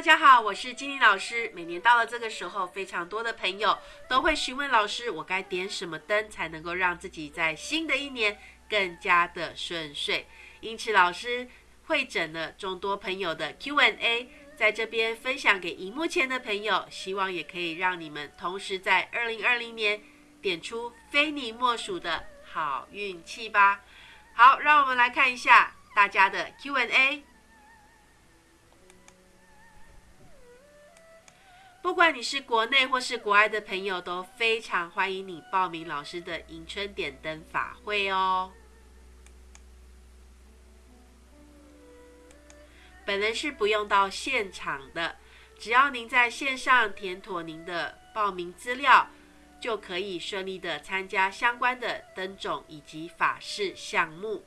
大家好，我是金玲老师。每年到了这个时候，非常多的朋友都会询问老师，我该点什么灯才能够让自己在新的一年更加的顺遂？因此，老师会诊了众多朋友的 Q&A，在这边分享给荧幕前的朋友，希望也可以让你们同时在二零二零年点出非你莫属的好运气吧。好，让我们来看一下大家的 Q&A。不管你是国内或是国外的朋友，都非常欢迎你报名老师的迎春点灯法会哦。本人是不用到现场的，只要您在线上填妥您的报名资料，就可以顺利的参加相关的灯种以及法事项目。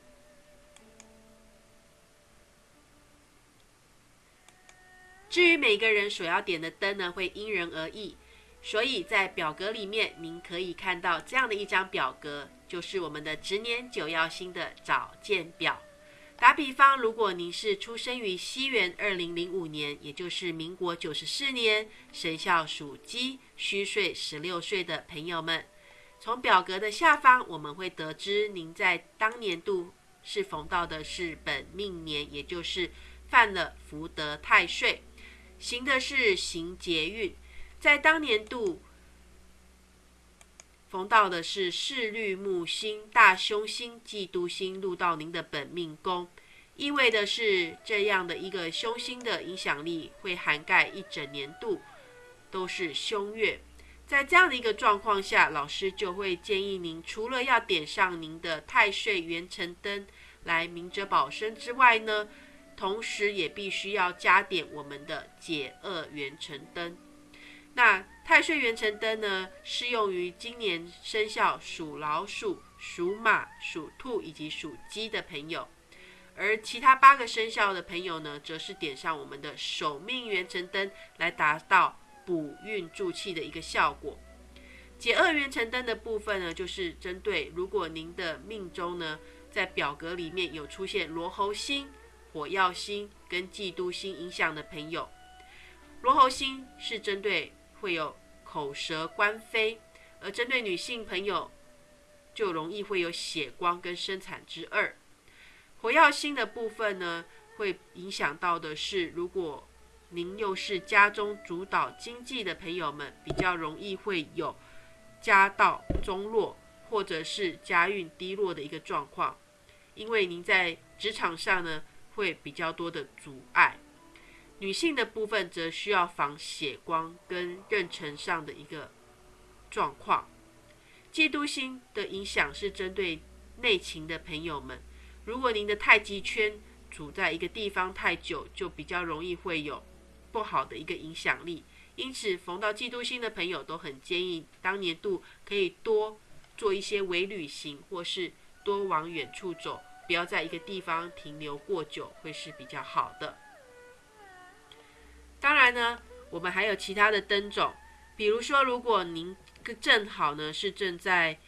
至于每个人所要点的灯呢，会因人而异，所以在表格里面您可以看到这样的一张表格，就是我们的值年九曜星的早见表。打比方，如果您是出生于西元二零零五年，也就是民国九十四年，生肖属鸡，虚岁十六岁的朋友们，从表格的下方我们会得知您在当年度是逢到的是本命年，也就是犯了福德太岁。行的是行劫运，在当年度逢到的是四绿木星、大凶星、嫉妒星入到您的本命宫，意味的是这样的一个凶星的影响力会涵盖一整年度，都是凶月。在这样的一个状况下，老师就会建议您，除了要点上您的太岁元辰灯来明哲保身之外呢。同时，也必须要加点我们的解厄元辰灯。那太岁元辰灯呢，适用于今年生肖属老鼠、属马、属兔以及属鸡的朋友。而其他八个生肖的朋友呢，则是点上我们的守命元辰灯，来达到补运助气的一个效果。解厄元辰灯的部分呢，就是针对如果您的命中呢，在表格里面有出现罗喉星。火曜星跟嫉妒星影响的朋友，罗喉星是针对会有口舌官非，而针对女性朋友就容易会有血光跟生产之二。火曜星的部分呢，会影响到的是，如果您又是家中主导经济的朋友们，比较容易会有家道中落或者是家运低落的一个状况，因为您在职场上呢。会比较多的阻碍，女性的部分则需要防血光跟妊娠上的一个状况。嫉妒心的影响是针对内勤的朋友们，如果您的太极圈处在一个地方太久，就比较容易会有不好的一个影响力。因此，逢到嫉妒心的朋友都很建议当年度可以多做一些微旅行，或是多往远处走。不要在一个地方停留过久，会是比较好的。当然呢，我们还有其他的灯种，比如说，如果您正好呢是正在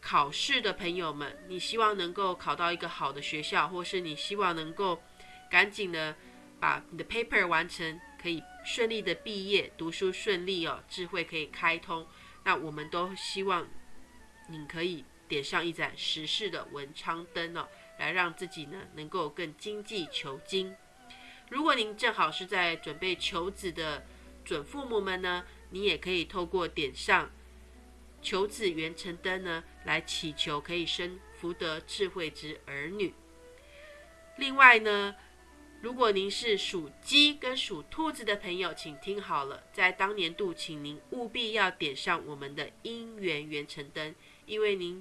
考试的朋友们，你希望能够考到一个好的学校，或是你希望能够赶紧的把你的 paper 完成，可以顺利的毕业，读书顺利哦，智慧可以开通，那我们都希望你可以点上一盏时事的文昌灯哦。来让自己呢能够更经济求精。如果您正好是在准备求子的准父母们呢，你也可以透过点上求子圆成灯呢，来祈求可以生福德智慧之儿女。另外呢，如果您是属鸡跟属兔子的朋友，请听好了，在当年度，请您务必要点上我们的姻缘圆成灯，因为您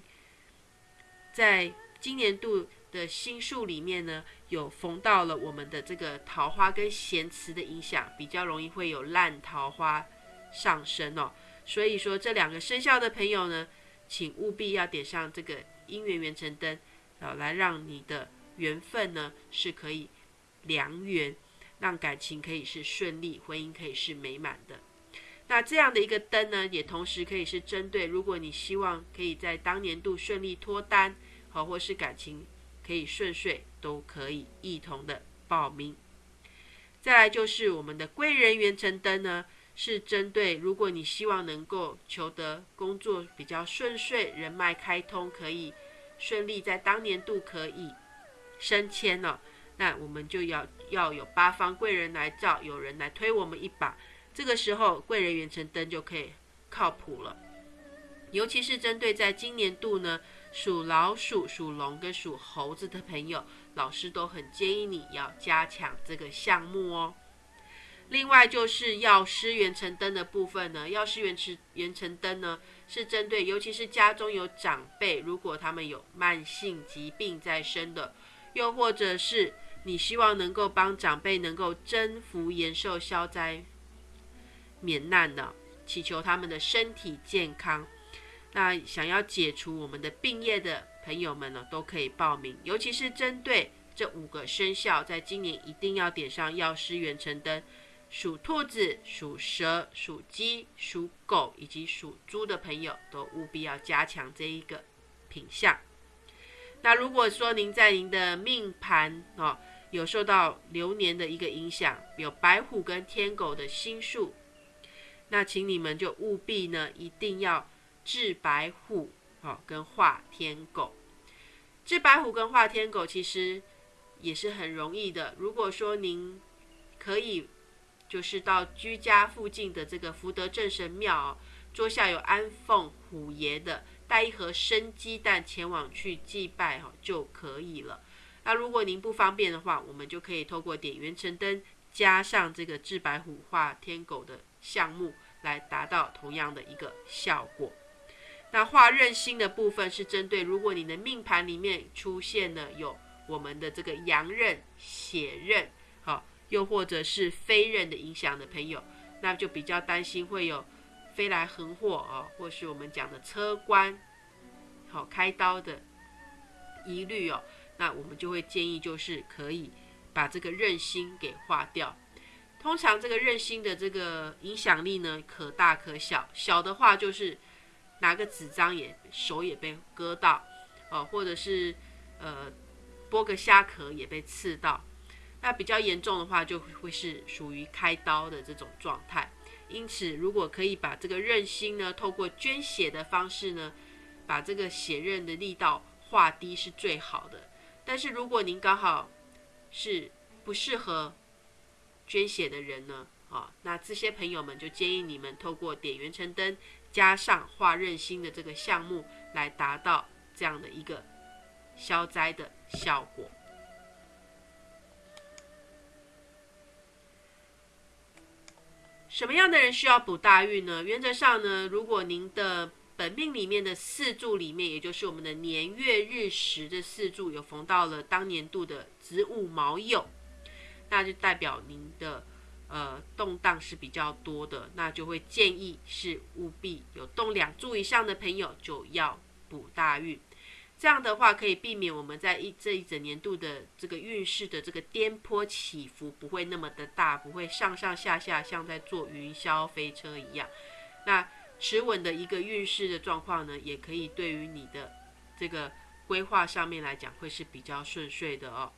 在今年度。的心术里面呢，有逢到了我们的这个桃花跟咸池的影响，比较容易会有烂桃花上升哦。所以说这两个生肖的朋友呢，请务必要点上这个姻缘圆成灯，啊，来让你的缘分呢是可以良缘，让感情可以是顺利，婚姻可以是美满的。那这样的一个灯呢，也同时可以是针对，如果你希望可以在当年度顺利脱单，好，或是感情。可以顺遂，都可以一同的报名。再来就是我们的贵人元辰灯呢，是针对如果你希望能够求得工作比较顺遂、人脉开通，可以顺利在当年度可以升迁了，那我们就要要有八方贵人来照，有人来推我们一把，这个时候贵人元辰灯就可以靠谱了。尤其是针对在今年度呢，属老鼠、属龙跟属猴子的朋友，老师都很建议你要加强这个项目哦。另外就是药师元辰灯的部分呢，药师元辰元辰灯呢是针对，尤其是家中有长辈，如果他们有慢性疾病在身的，又或者是你希望能够帮长辈能够征服延寿消灾免难的，祈求他们的身体健康。那想要解除我们的病业的朋友们呢，都可以报名。尤其是针对这五个生肖，在今年一定要点上药师元辰灯。属兔子、属蛇、属鸡、属狗以及属猪的朋友，都务必要加强这一个品相。那如果说您在您的命盘哦，有受到流年的一个影响，有白虎跟天狗的星数，那请你们就务必呢，一定要。治白虎，哦，跟化天狗，治白虎跟化天狗其实也是很容易的。如果说您可以，就是到居家附近的这个福德正神庙，桌下有安奉虎爷的，带一盒生鸡蛋前往去祭拜，哈，就可以了。那如果您不方便的话，我们就可以透过点元辰灯，加上这个治白虎化天狗的项目，来达到同样的一个效果。那化刃星的部分是针对，如果你的命盘里面出现了有我们的这个阳刃、血刃，好，又或者是飞刃的影响的朋友，那就比较担心会有飞来横祸啊，或是我们讲的车关，好开刀的疑虑哦。那我们就会建议就是可以把这个刃星给化掉。通常这个刃星的这个影响力呢，可大可小，小的话就是。拿个纸张也手也被割到，哦，或者是呃剥个虾壳也被刺到，那比较严重的话就会是属于开刀的这种状态。因此，如果可以把这个刃心呢，透过捐血的方式呢，把这个血刃的力道化低是最好的。但是如果您刚好是不适合捐血的人呢，啊，那这些朋友们就建议你们透过点圆成灯。加上化任心的这个项目，来达到这样的一个消灾的效果。什么样的人需要补大运呢？原则上呢，如果您的本命里面的四柱里面，也就是我们的年月日时的四柱有逢到了当年度的子午卯酉，那就代表您的。呃，动荡是比较多的，那就会建议是务必有动两柱以上的朋友就要补大运，这样的话可以避免我们在一这一整年度的这个运势的这个颠簸起伏不会那么的大，不会上上下下像在坐云霄飞车一样。那持稳的一个运势的状况呢，也可以对于你的这个规划上面来讲会是比较顺遂的哦。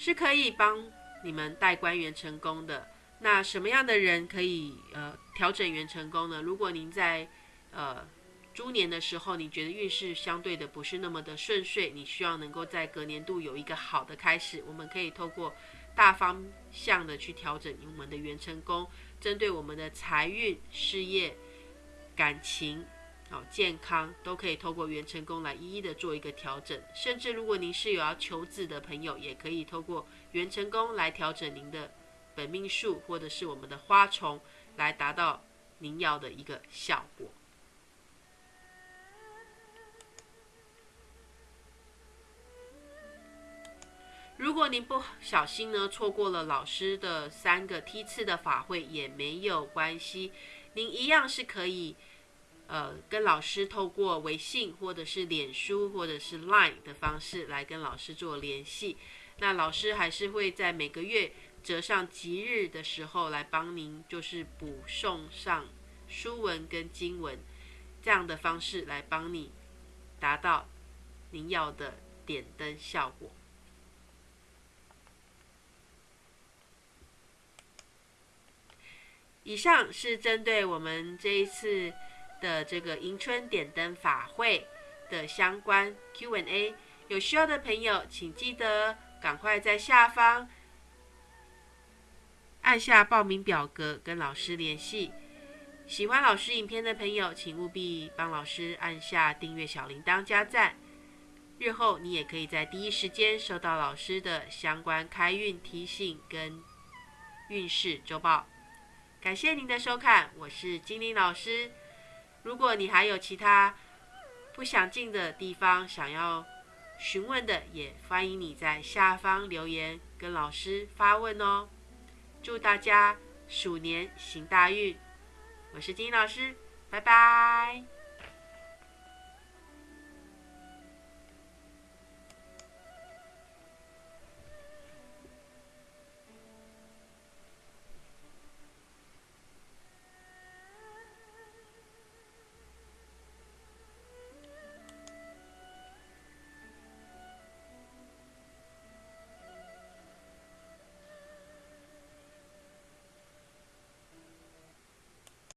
是可以帮你们带官员成功的。那什么样的人可以呃调整元成功呢？如果您在呃猪年的时候，你觉得运势相对的不是那么的顺遂，你需要能够在隔年度有一个好的开始，我们可以透过大方向的去调整我们的元成功，针对我们的财运、事业、感情。好，健康都可以透过元成功来一一的做一个调整，甚至如果您是有要求子的朋友，也可以透过元成功来调整您的本命数，或者是我们的花虫，来达到您要的一个效果。如果您不小心呢，错过了老师的三个梯次的法会，也没有关系，您一样是可以。呃，跟老师透过微信或者是脸书或者是 Line 的方式来跟老师做联系，那老师还是会在每个月折上吉日的时候来帮您，就是补送上书文跟经文这样的方式来帮你达到您要的点灯效果。以上是针对我们这一次的这个迎春点灯法会的相关 Q&A，有需要的朋友请记得赶快在下方按下报名表格跟老师联系。喜欢老师影片的朋友，请务必帮老师按下订阅小铃铛加赞。日后你也可以在第一时间收到老师的相关开运提醒跟运势周报。感谢您的收看，我是精灵老师。如果你还有其他不想进的地方想要询问的，也欢迎你在下方留言跟老师发问哦。祝大家鼠年行大运！我是金老师，拜拜。